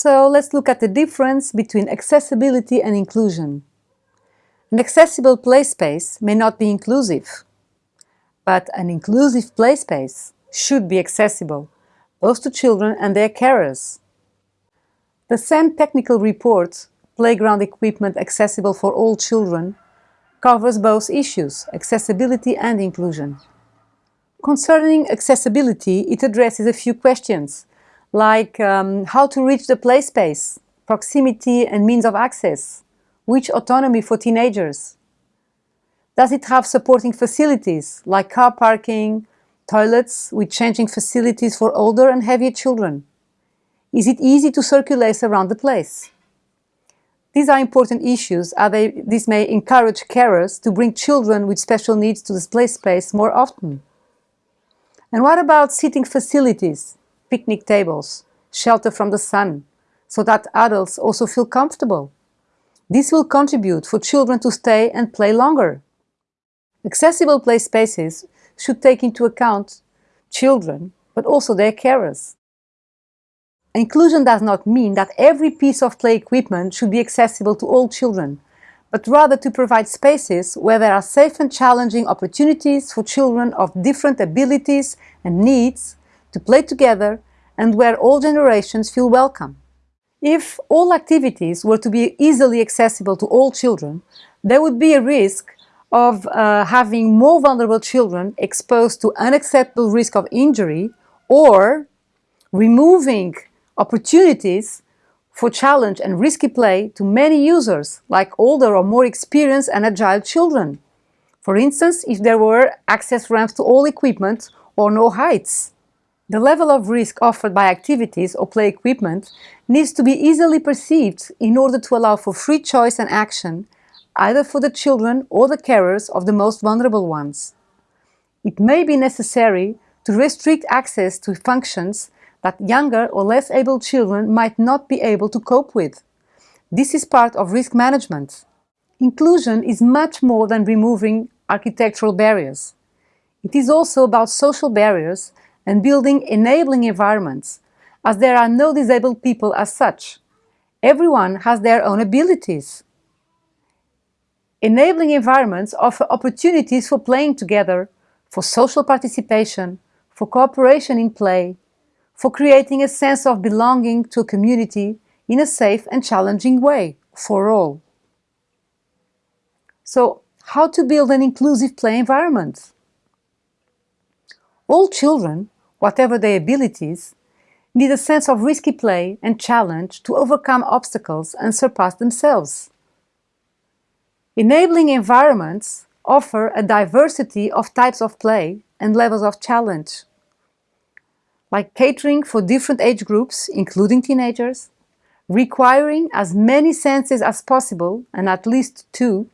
So let's look at the difference between accessibility and inclusion. An accessible play space may not be inclusive, but an inclusive play space should be accessible, both to children and their carers. The CEN technical report, Playground Equipment Accessible for All Children, covers both issues, accessibility and inclusion. Concerning accessibility, it addresses a few questions, like um, how to reach the play space, proximity and means of access, which autonomy for teenagers. Does it have supporting facilities like car parking, toilets with changing facilities for older and heavier children? Is it easy to circulate around the place? These are important issues as this may encourage carers to bring children with special needs to this play space more often. And what about seating facilities? picnic tables, shelter from the sun, so that adults also feel comfortable. This will contribute for children to stay and play longer. Accessible play spaces should take into account children, but also their carers. Inclusion does not mean that every piece of play equipment should be accessible to all children, but rather to provide spaces where there are safe and challenging opportunities for children of different abilities and needs to play together and where all generations feel welcome. If all activities were to be easily accessible to all children, there would be a risk of uh, having more vulnerable children exposed to unacceptable risk of injury or removing opportunities for challenge and risky play to many users, like older or more experienced and agile children. For instance, if there were access ramps to all equipment or no heights. The level of risk offered by activities or play equipment needs to be easily perceived in order to allow for free choice and action, either for the children or the carers of the most vulnerable ones. It may be necessary to restrict access to functions that younger or less able children might not be able to cope with. This is part of risk management. Inclusion is much more than removing architectural barriers. It is also about social barriers and building enabling environments, as there are no disabled people as such. Everyone has their own abilities. Enabling environments offer opportunities for playing together, for social participation, for cooperation in play, for creating a sense of belonging to a community in a safe and challenging way for all. So, how to build an inclusive play environment? All children whatever their abilities, need a sense of risky play and challenge to overcome obstacles and surpass themselves. Enabling environments offer a diversity of types of play and levels of challenge, like catering for different age groups, including teenagers, requiring as many senses as possible, and at least two,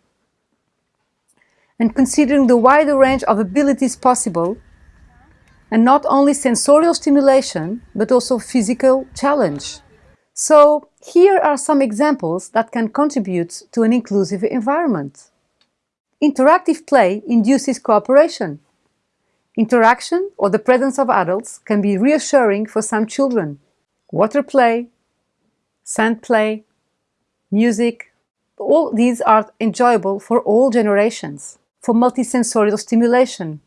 and considering the wider range of abilities possible and not only sensorial stimulation, but also physical challenge. So here are some examples that can contribute to an inclusive environment. Interactive play induces cooperation. Interaction or the presence of adults can be reassuring for some children. Water play, sand play, music, all these are enjoyable for all generations. For multisensorial stimulation,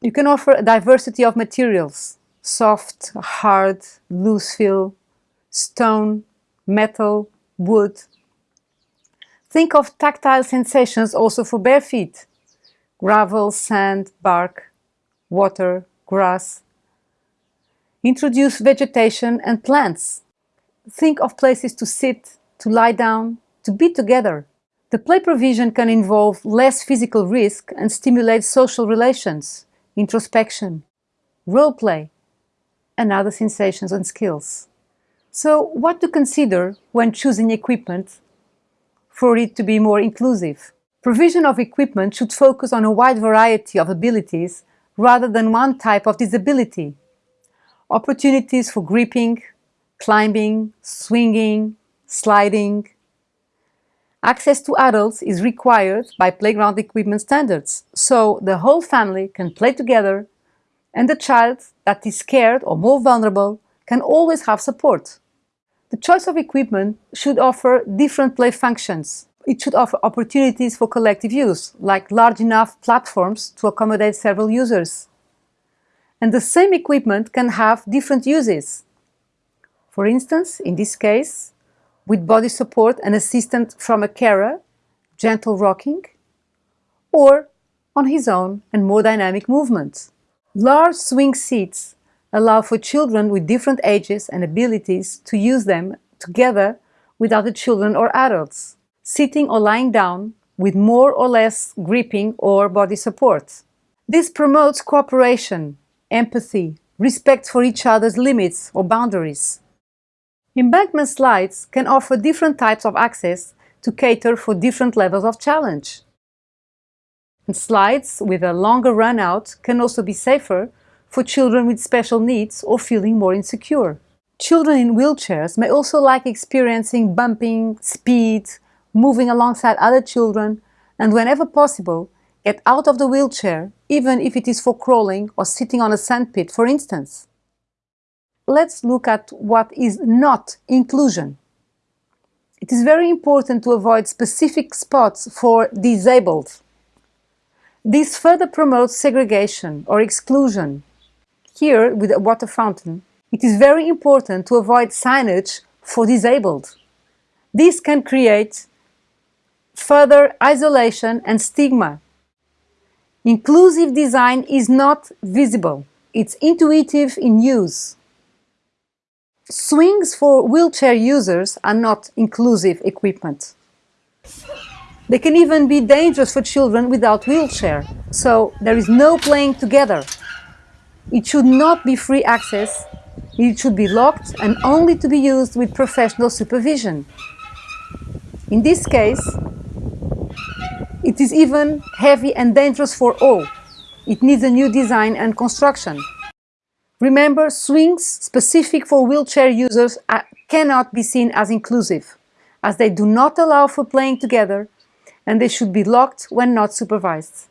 you can offer a diversity of materials, soft, hard, loose fill, stone, metal, wood. Think of tactile sensations also for bare feet. Gravel, sand, bark, water, grass. Introduce vegetation and plants. Think of places to sit, to lie down, to be together. The play provision can involve less physical risk and stimulate social relations introspection, role play, and other sensations and skills. So what to consider when choosing equipment for it to be more inclusive? Provision of equipment should focus on a wide variety of abilities rather than one type of disability. Opportunities for gripping, climbing, swinging, sliding. Access to adults is required by playground equipment standards, so the whole family can play together and the child that is scared or more vulnerable can always have support. The choice of equipment should offer different play functions. It should offer opportunities for collective use, like large enough platforms to accommodate several users. And the same equipment can have different uses. For instance, in this case, with body support and assistance from a carer, gentle rocking, or on his own and more dynamic movements. Large swing seats allow for children with different ages and abilities to use them together with other children or adults, sitting or lying down with more or less gripping or body support. This promotes cooperation, empathy, respect for each other's limits or boundaries. Embankment slides can offer different types of access to cater for different levels of challenge. And slides with a longer run out can also be safer for children with special needs or feeling more insecure. Children in wheelchairs may also like experiencing bumping, speed, moving alongside other children, and whenever possible, get out of the wheelchair, even if it is for crawling or sitting on a sandpit, for instance. Let's look at what is not inclusion. It is very important to avoid specific spots for disabled this further promotes segregation or exclusion. Here, with a water fountain, it is very important to avoid signage for disabled. This can create further isolation and stigma. Inclusive design is not visible. It's intuitive in use. Swings for wheelchair users are not inclusive equipment. They can even be dangerous for children without wheelchair, so there is no playing together. It should not be free access, it should be locked and only to be used with professional supervision. In this case, it is even heavy and dangerous for all. It needs a new design and construction. Remember, swings specific for wheelchair users are, cannot be seen as inclusive, as they do not allow for playing together and they should be locked when not supervised.